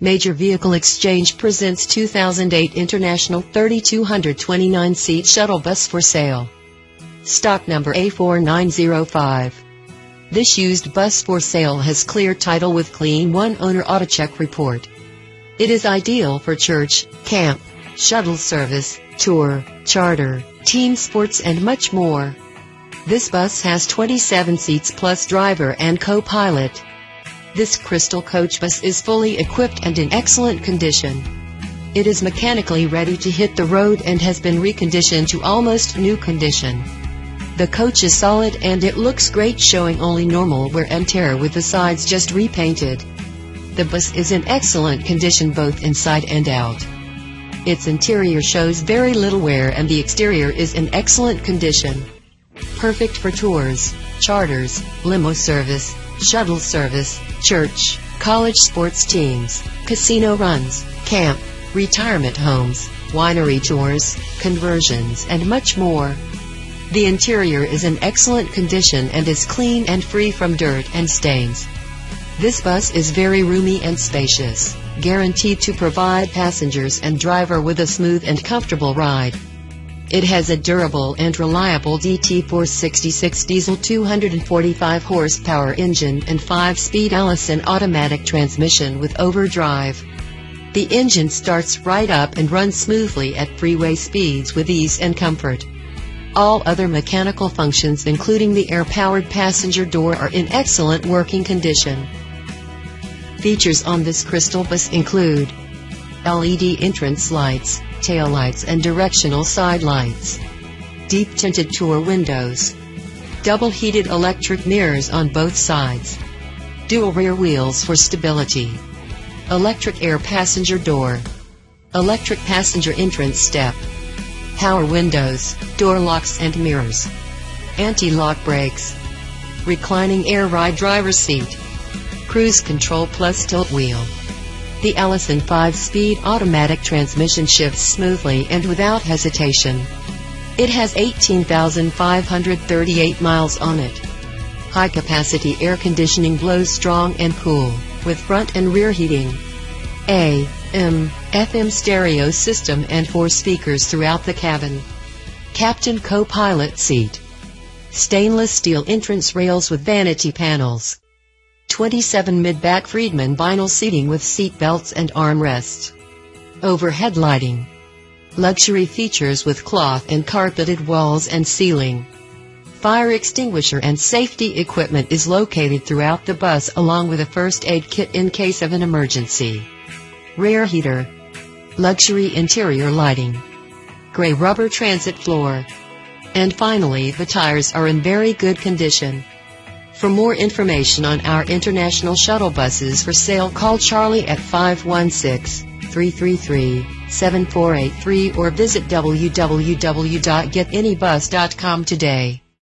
Major Vehicle Exchange presents 2008 International 3229-seat shuttle bus for sale. Stock number A4905. This used bus for sale has clear title with clean one owner AutoCheck report. It is ideal for church, camp, shuttle service, tour, charter, team sports and much more. This bus has 27 seats plus driver and co-pilot. This Krystal coach bus is fully equipped and in excellent condition. It is mechanically ready to hit the road and has been reconditioned to almost new condition. The coach is solid and it looks great showing only normal wear and tear with the sides just repainted. The bus is in excellent condition both inside and out. Its interior shows very little wear and the exterior is in excellent condition. Perfect for tours, charters, limo service, shuttle service, church, college sports teams, casino runs, camp, retirement homes, winery tours, conversions, and much more. The interior is in excellent condition and is clean and free from dirt and stains. This bus is very roomy and spacious, guaranteed to provide passengers and driver with a smooth and comfortable ride. It has a durable and reliable DT466 diesel 245 horsepower engine and 5-speed Allison automatic transmission with overdrive. The engine starts right up and runs smoothly at freeway speeds with ease and comfort. All other mechanical functions including the air-powered passenger door are in excellent working condition. Features on this Krystal bus include LED entrance lights, tail lights and directional side lights. Deep tinted tour windows. Double heated electric mirrors on both sides. Dual rear wheels for stability. Electric air passenger door. Electric passenger entrance step. Power windows, door locks and mirrors. Anti-lock brakes. Reclining air ride driver seat. Cruise control plus tilt wheel. The Allison 5-speed automatic transmission shifts smoothly and without hesitation. It has 18,538 miles on it. High-capacity air conditioning blows strong and cool, with front and rear heating. A, M, FM stereo system and four speakers throughout the cabin. Captain co-pilot seat. Stainless steel entrance rails with vanity panels. 27 mid-back Freedman vinyl seating with seat belts and armrests. Overhead lighting. Luxury features with cloth and carpeted walls and ceiling. Fire extinguisher and safety equipment is located throughout the bus along with a first aid kit in case of an emergency. Rear heater. Luxury interior lighting. Gray rubber transit floor. And finally, the tires are in very good condition. For more information on our international shuttle buses for sale, call Charlie at 516-333-7483 or visit www.getanybus.com today.